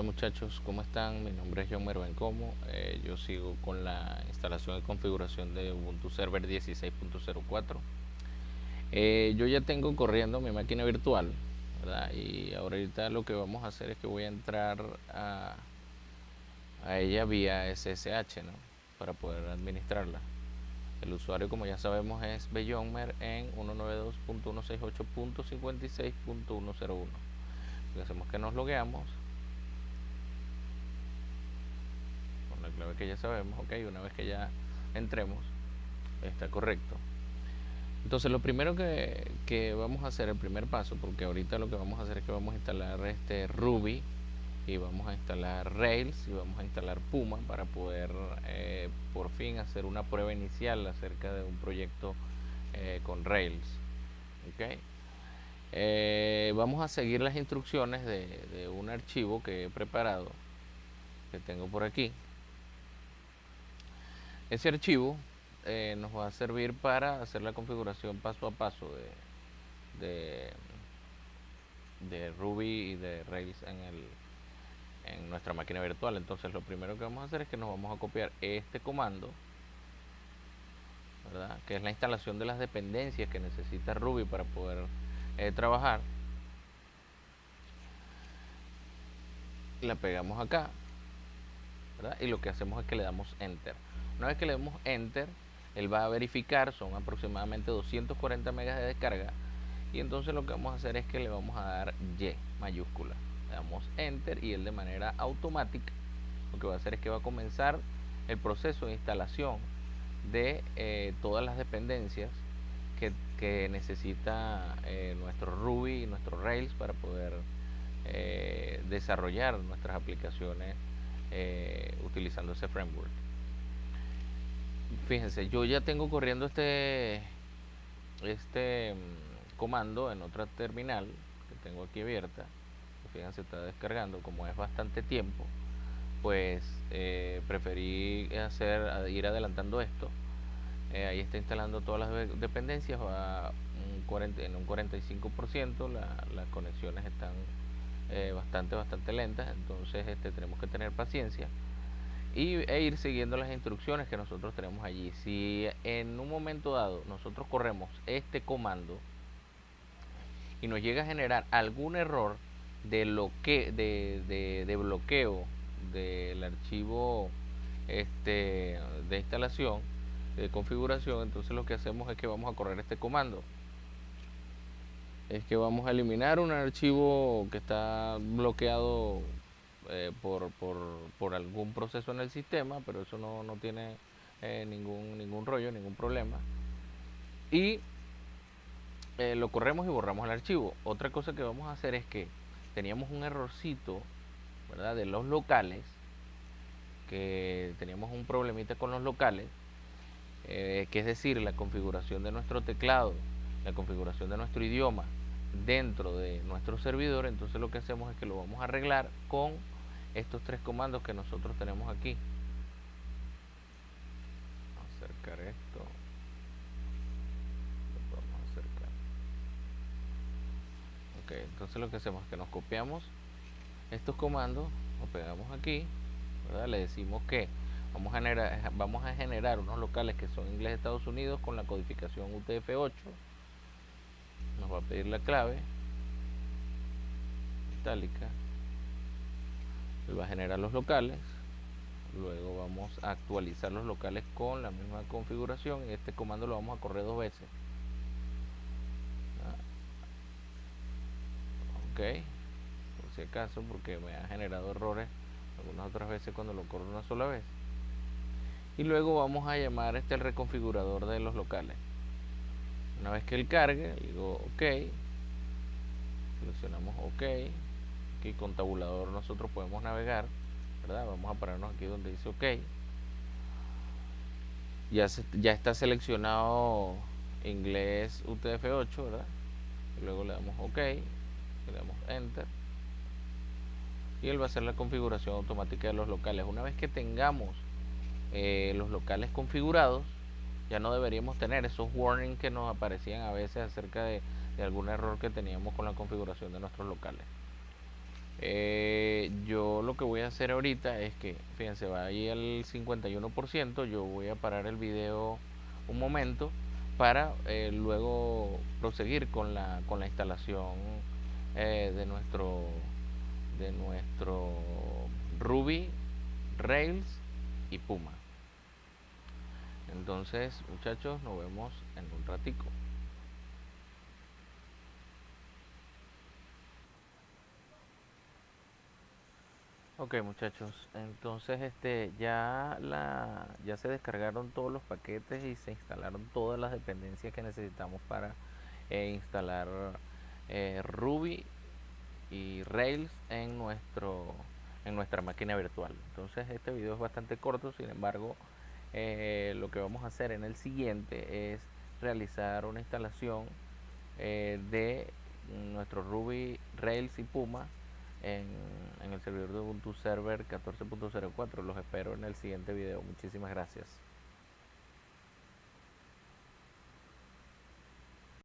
Hola muchachos, ¿cómo están? Mi nombre es John Mervencomo. Eh, yo sigo con la instalación y configuración de Ubuntu Server 16.04. Eh, yo ya tengo corriendo mi máquina virtual, ¿verdad? Y ahorita lo que vamos a hacer es que voy a entrar a, a ella vía SSH, ¿no? Para poder administrarla. El usuario, como ya sabemos, es Bellonmer en 192.168.56.101. Lo que hacemos es que nos logueamos la clave que ya sabemos, ok, una vez que ya entremos, está correcto. Entonces lo primero que, vamos a hacer, el primer paso, porque ahorita lo que vamos a hacer es que vamos a instalar este Ruby y vamos a instalar Rails y vamos a instalar Puma para poder eh, por fin hacer una prueba inicial acerca de un proyecto eh, con Rails. Okay. Eh, vamos a seguir las instrucciones de un archivo que he preparado, que tengo por aquí. Ese archivo eh, nos va a servir para hacer la configuración paso a paso de, Ruby y de Rails en, el, en nuestra máquina virtual. Entonces lo primero que vamos a hacer es que nos vamos a copiar este comando, que es la instalación de las dependencias que necesita Ruby para poder eh, trabajar. La pegamos acá y lo que hacemos es que le damos enter. Una vez que le demos Enter, él va a verificar, son aproximadamente 240 megas de descarga. Y entonces lo que vamos a hacer es que le vamos a dar Y mayúscula. Le damos Enter y él de manera automática lo que va a hacer es que va a comenzar el proceso de instalación de eh, todas las dependencias que, necesita eh, nuestro Ruby y nuestro Rails para poder eh, desarrollar nuestras aplicaciones utilizando ese framework fíjense, yo ya tengo corriendo este, este mm, comando en otra terminal que tengo aquí abierta. Fíjense, está descargando, como es bastante tiempo, pues eh, preferí hacer, ir adelantando esto. Eh, ahí está instalando todas las dependencias, va un 40, en un 45%, las conexiones están eh, bastante, bastante lentas, entonces este, tenemos que tener paciencia y, e ir siguiendo las instrucciones que nosotros tenemos allí. Si en un momento dado nosotros corremos este comando y nos llega a generar algún error de, lo que, de, de, bloqueo del archivo este, de instalación, de configuración, entonces lo que hacemos es que vamos a correr este comando. Es que vamos a eliminar un archivo que está bloqueado eh, por, por, por, algún proceso en el sistema, pero eso no, no tiene eh, ningún, ningún rollo, ningún problema. Y eh, lo corremos y borramos el archivo. Otra cosa que vamos a hacer es que teníamos un errorcito ¿verdad? de los locales, que teníamos un problemita con los locales, que es decir, la configuración de nuestro teclado, la configuración de nuestro idioma dentro de nuestro servidor, entonces lo que hacemos es que lo vamos a arreglar con estos tres comandos que nosotros tenemos aquí. Acercar esto. Lo a acercar. Ok entonces lo que hacemos es que nos copiamos estos comandos lo pegamos aquí ¿verdad? le decimos que vamos a generar vamos a generar unos locales que son inglés Estados Unidos con la codificación UTF-8 nos va a pedir la clave itálica va a generar los locales luego vamos a actualizar los locales con la misma configuración este comando lo vamos a correr dos veces. Ah. ok por si acaso porque me ha generado errores algunas otras veces cuando lo corro una sola vez. Y luego vamos a llamar este el reconfigurador de los locales. Una vez que él cargue digo ok seleccionamos ok aquí con tabulador nosotros podemos navegar ¿verdad? vamos a pararnos aquí donde dice ok ya, ya está seleccionado inglés UTF-8 ¿verdad? luego le damos ok le damos enter y él va a hacer la configuración automática de los locales una vez que tengamos eh, los locales configurados ya no deberíamos tener esos warnings que nos aparecían a veces acerca de algún error que teníamos con la configuración de nuestros locales Eh, yo lo que voy a hacer ahorita es que, fíjense, va ahí al 51%, yo voy a parar el video un momento para eh, luego proseguir con la, con la instalación eh, de nuestro de nuestro Ruby, Rails y Puma. Entonces, muchachos, nos vemos en un ratico. Ok muchachos, entonces este ya la ya se descargaron todos los paquetes y se instalaron todas las dependencias que necesitamos para eh, instalar eh, Ruby y Rails en nuestro en nuestra máquina virtual. Entonces este video es bastante corto, sin embargo eh, lo que vamos a hacer en el siguiente es realizar una instalación de nuestro Ruby, Rails y Puma en, en el servidor de Ubuntu Server 14.04. Los espero en el siguiente video. Muchísimas gracias.